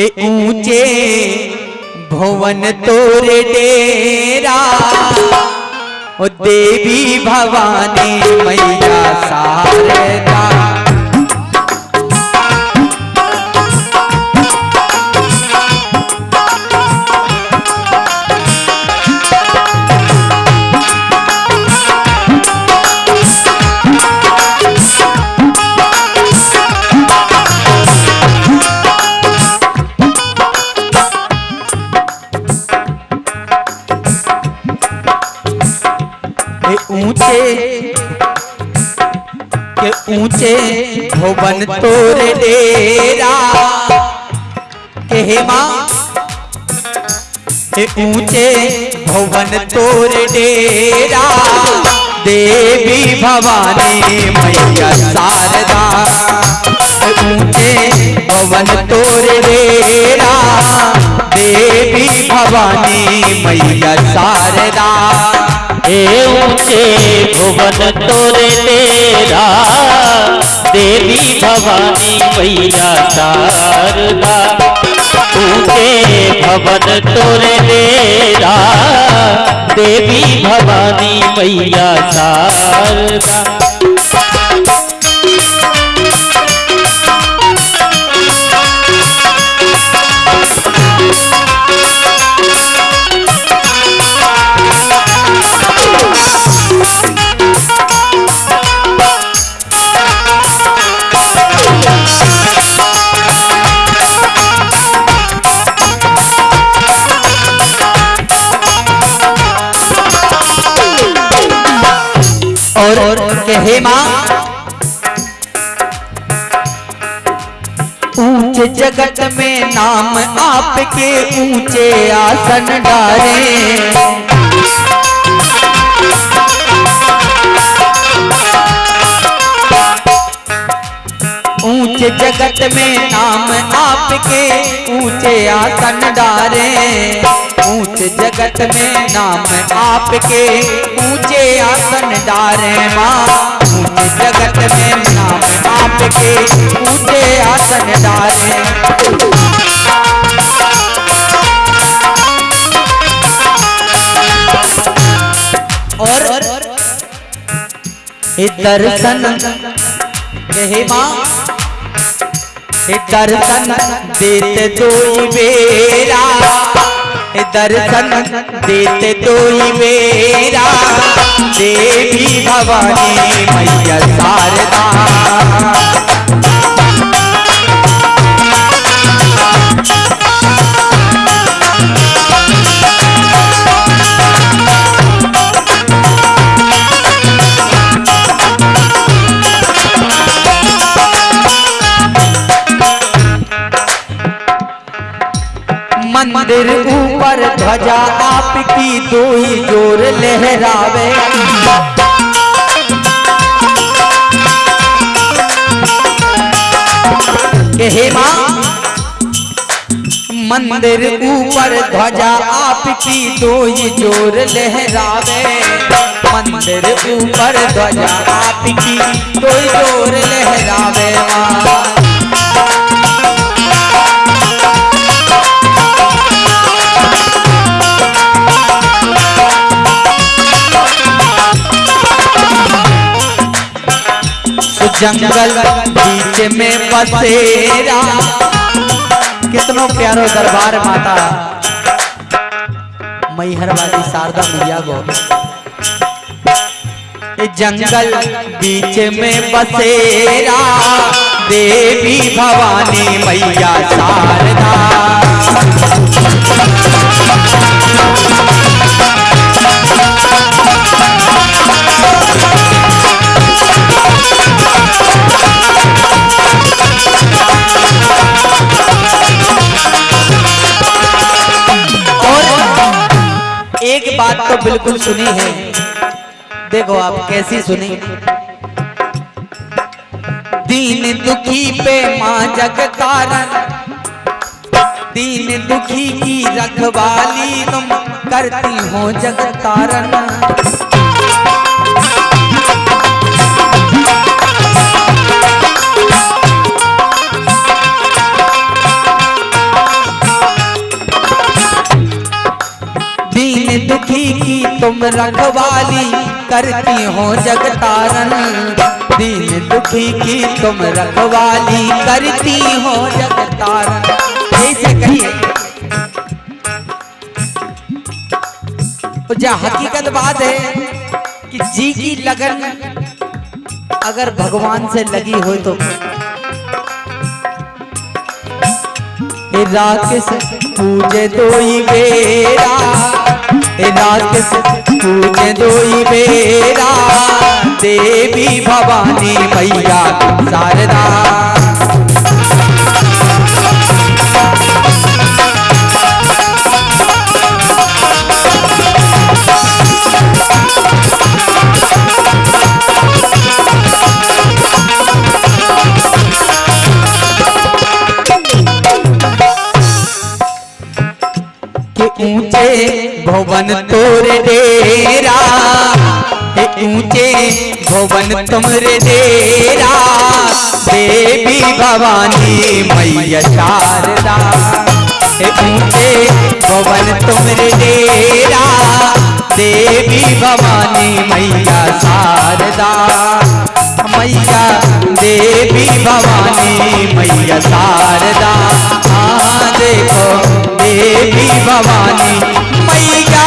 ऊँचे भुवन तोरे डेरा ओ देवी भवानी मैया शारदा के ऊँचे भवन तोर डेरा। के माँ, के ऊँचे भवन तोर डेरा। देवी भवानी मैया शारदा ऊँचे भवन तोर डेरा। देवी भवानी मैया शारदा। भुवन तोरे तेरा, देवी भवानी मैया शारदा। ऊँचे भवन तोरे तेरा, देवी भवानी मैया शारदा। और कहे माँ ऊँचे जगत में नाम आपके ऊँचे आसन डारे ऊँचे जगत में नाम आपके ऊँचे आसन डारे ऊँचे जगत में नाम आपके ऊँचे आसन डारे माँ। ऊँचे जगत में नाम आपके ऊँचे आसन डारे और दर्शन कहे माँ दर्शन देते दो बेरा दर्शन देते दो बेरा देवी भवानी मैया शारदा। मंदिर ऊपर ध्वजा आपकी दो ही ज़ोर लहरावे। हे माँ, मंदिर ऊपर ध्वजा आपकी दो ही ज़ोर लहरावे। मंदिर ऊपर ध्वजा आपकी दो ज़ोर लहरावे माँ। जंगल बीच में बसेरा कितनो प्यारो दरबार माता। मैहर वाली शारदा मैया गो जंगल बीच में बसेरा देवी भवानी मैया बात तो बिल्कुल सुनी है। देखो आप कैसी सुनी। दीन दुखी पे माँ जगतारण दीन दुखी की रखवाली तुम करती हो जगतारण तुम रखवाली करती हो जगतारन दीन दुखी की तुम रखवाली करती हो जगतारन ऐसे कहिए तो जा हकीकत बात है कि जी की लगन अगर भगवान से लगी हो तो। हे राकेश पूजे दोई बेरा हे राकेश पूजे दोई बेरा देवी भवानी मैया शारदा। भवन तोरे डेरा ऊँचे भवन तुमरे डेरा। देवी भवानी मैया शारदा ऊँचे भवन तुमरे डेरा। देवी भवानी मैया शारदा, मैया देवी भवानी मैया शारदा। हाँ देखो देवी भवानी मैया